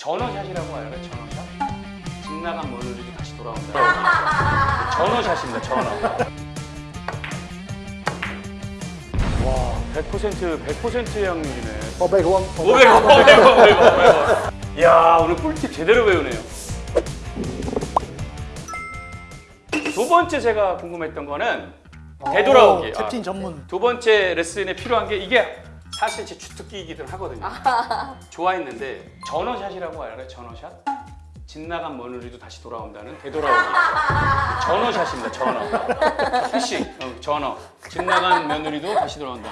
전어샷이라고 알아요? 전어샷? 집 나간 며느리도 다시 돌아온다. 전어샷입니다. 전어. 와, 100% 100%의 확률이네. 500원. 500원, 500원, 500원, 500원. 야, 오늘 꿀팁 제대로 배우네요. 두 번째 제가 궁금했던 거는 되돌아오기. 오, 캡틴 전문. 두 번째 레슨에 필요한 게 이게 사실 제 주특기이기도 하거든요. 좋아했는데 전어샷이라고 알아요? 전어샷? 집 나간 며느리도 다시 돌아온다는 되돌아오기. 전어샷입니다. 전어. 피싱, 어, 전어. 집 나간 며느리도 다시 돌아온다.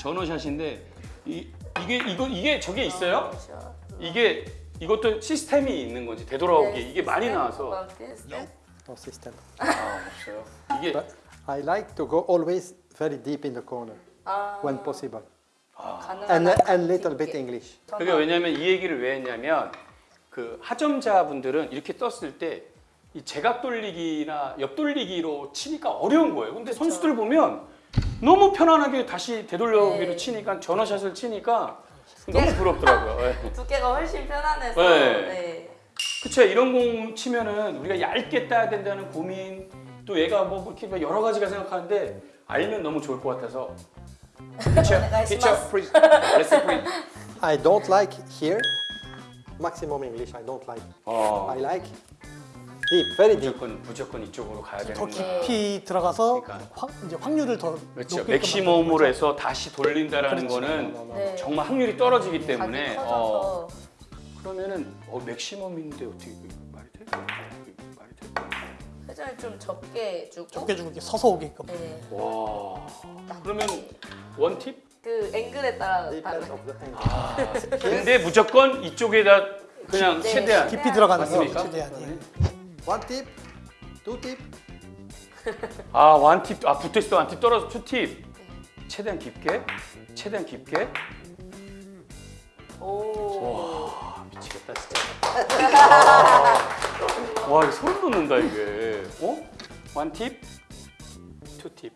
전어샷인데 이, 이게 이거 이게 저게 있어요? 그렇죠. 이게 이것도 시스템이 있는 건지 되돌아오기 이게 많이 나와서 No system. 아 없어요. 이게 But I like to go always very deep in the corner 아, when possible. And, 한 and little bit. English. 그게 왜냐면 이 얘기를 왜 했냐면 그 하점자분들은 이렇게 떴을 때 이 제각 돌리기나 옆 돌리기로 치니까 어려운 거예요. 근데 선수들 보면 너무 편안하게 다시 되돌려오기로 네. 치니까 전어샷을 치니까 너무 부럽더라고요. 네. 두께가 훨씬 편안해서 네. 네. 그쵸 이런 공 치면은 우리가 얇게 따야 된다는 고민 또 얘가 뭐 이렇게 막 여러 가지가 생각하는데 알면 너무 좋을 것 같아서 teacher, teacher, please, lesson please. I don't like here maximum English. I don't like. 어, I like deep, very deep. 무조건 무조건 이쪽으로 가야 더 되는구나. 깊이 들어가서 그러니까. 확, 이제 확률을 더 그렇죠. 높게끔 맥시멈으로 거죠. 해서 다시 돌린다라는 그렇죠. 거는 네. 정말 확률이 떨어지기 때문에 어, 그러면은 어, 맥시멈인데 어떻게 말이 돼? 회전을 좀 적게 주고 적게 주고 이렇게 서서 오게끔. 네. 와. 그러면 원 팁? 그 앵글에 따라 다른 angle. 근데 무조건 이쪽에다 그냥 네. 최대한 깊이 들어가는 거 맞습니까? 최대한. 예. One tip, two tip. 아 원팁 아 붙어있어 원팁 떨어져 투팁 최대한 깊게 최대한 깊게 오. 와 미치겠다 진짜 와, 와 이거 소름 돋는다 이게 어? 원 팁 투팁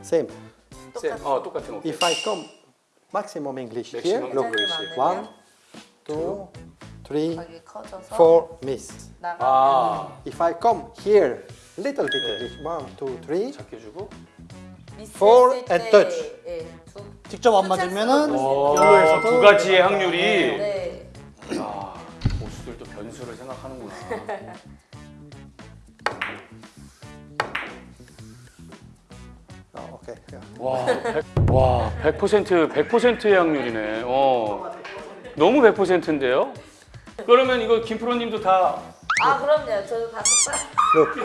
Same. 어 똑같은 거 If I come maximum English here, Maximum look. English. One, two, three, four, miss. 아 If I come here, little bit 네. English. One, two, three. 작게 주고 미스했을 and 때, touch. 예, 두, 직접 안 맞으면은 두 가지의 확률이 Yeah. 와, 100, 와, 100% 100%의 확률이네. 어. 너무 100%인데요? 그러면 이거 김프로님도 다 아 그럼요. 저도 다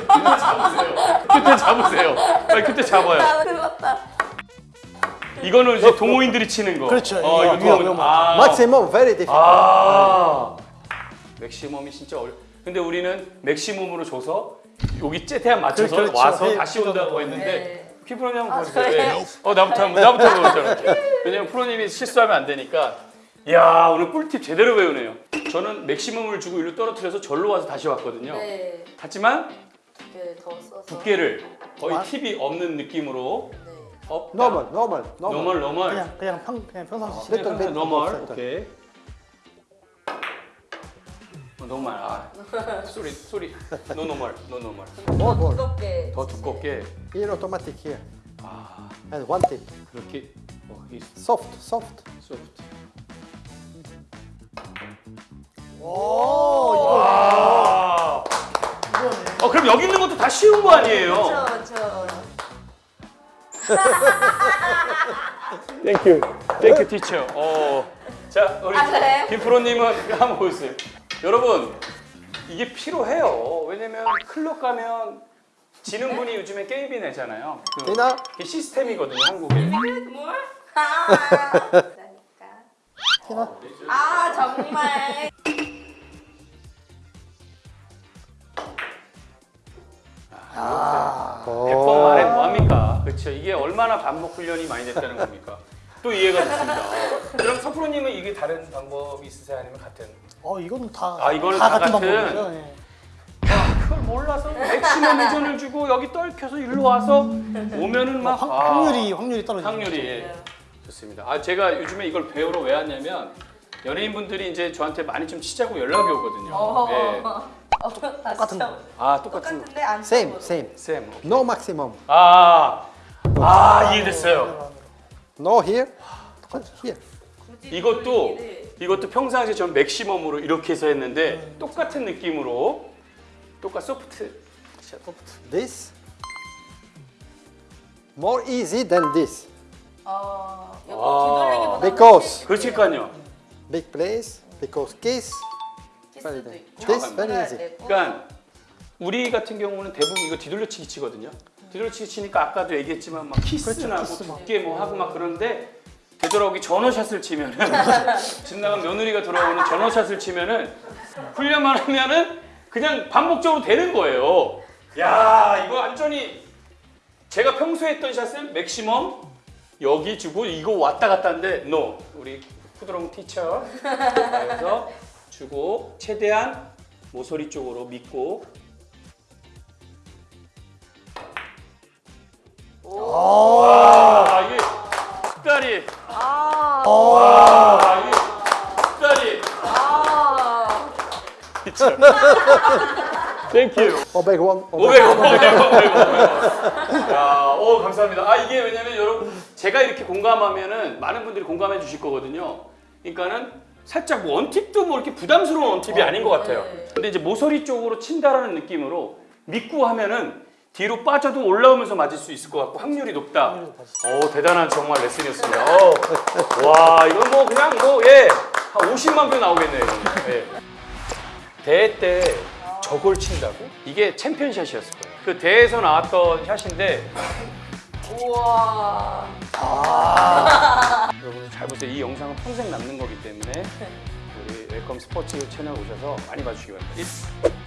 똑같아. 그때 잡으세요. 빨리 그때 잡아요. 아 그렇다. 이거는 이제 동호인들이 치는 거. 그렇죠. 어, 이거 이거. 위험. 아, Maximum, very difficult. 아. 맥시멈이 진짜 어려. 근데 우리는 맥시멈으로 줘서 여기 최대한 맞춰서 그렇죠. 와서 네, 다시 온다고 뭐. 했는데 네. 김프로님 한번 아, 보세요. 저예요? 네. 어 나부터 한번 나부터 한번 보자. 왜냐면 프로님이 실수하면 안 되니까. 야 오늘 꿀팁 제대로 배우네요. 저는 맥시멈을 주고 일로 떨어뜨려서 절로 와서 다시 왔거든요. 네. 하지만 이렇게 더 써서. 두께를 거의 와. 팁이 없는 느낌으로 네. 업, Normal, normal, normal. 노멀 노멀 그냥 그냥 평 그냥 평상시 little bit normal above 오케이 어, normal 아 sorry sorry no normal no normal More, more. 두껍게. 더 두껍게 Here, automatic here. 아 And one tip. 그렇게 어, 이 Soft, soft. soft 오 와. 어 그럼 여기 있는 것도 다 쉬운 거 아니에요? 그렇죠. thank you thank you teacher 어 자 우리 아, 그래요? 김프로님은 한번 보여주세요 여러분 이게 필요해요. 왜냐면 클럽 가면 지는 분이 요즘에 게임이 내잖아요. 그, Tina, 그게 시스템이거든요 한국에. 뭘? 아. 아 정말. oh. 100번 말해 뭐합니까? 그렇죠 이게 얼마나 반복 훈련이 많이 됐다는 겁니까 또 이해가 됐습니다 그럼 서프로님은 이게 다른 방법이 있으세요 아니면 같은 어 이거는 다 아, 이거는 다 다 같은 같은? 방법이죠. 예. 그걸 몰라서 맥시멈 회전을 주고 여기 떨켜서 일로 와서 오면은 막 확, 아, 확률이 확률이 떨어지죠. 확률이 예. 좋습니다. 아 제가 요즘에 이걸 배우러 왜 왔냐면 연예인분들이 이제 저한테 많이 좀 치자고 연락이 오거든요. 어. 네. 어, 똑같은 쳐. 아 똑같은 똑같은데 안 Same, 쳐보고. same. 쌤. No maximum. 아, 아 이해됐어요. No here, here. 이것도. 이것도 평상시에 전 맥시멈으로 이렇게 해서 했는데 똑같은 느낌으로 똑같 소프트 This. More easy than this. 어, 아. Because 그렇지까요. big place, because kiss. This very easy. 그러니까 우리 같은 경우는 대부분 이거 뒤돌려치기 치거든요. 뒤돌려치기 치니까 아까도 얘기했지만 막 키스나고 키스 막. 두께 뭐 하고 막 그런데 되돌아오기 전어샷을 치면은 집 나간 며느리가 돌아오는 전어샷을 치면은 훈련만 하면은 그냥 반복적으로 되는 거예요. 야 이거 완전히 제가 평소에 했던 샷은 맥시멈 여기 주고 이거 왔다 갔다 하는데 no 우리 쿠드롱 티처 그래서 주고 최대한 모서리 쪽으로 믿고 와 이게 숫다리 아, 와 이게 숫다리 아. teacher thank you 500 won. 500원, 500원, 500원. 야, 오, 감사합니다. 아, 이게 왜냐면 여러분, 제가 이렇게 공감하면은 많은 분들이 공감해 주실 거거든요. 그러니까는 살짝 뭐 one tip도 뭐 이렇게 부담스러운 one tip이 아닌 것 같아요. 네. 근데 이제 모서리 쪽으로 친다라는 느낌으로 믿고 하면은 뒤로 빠져도 올라오면서 맞을 수 있을 것 같고 확률이 높다. 오, 대단한 정말 레슨이었습니다. 어, 와, 이건 뭐 그냥 뭐, 예, 한 50만 표 나오겠네요. 예. 대회 때 저걸 친다고? 이게 챔피언샷이었을 거예요. 그 대회에서 나왔던 샷인데 우와. 여러분 잘 보세요. 이 영상은 평생 남는 거기 때문에 우리 웰컴 스포츠 채널 오셔서 많이 봐주시기 바랍니다.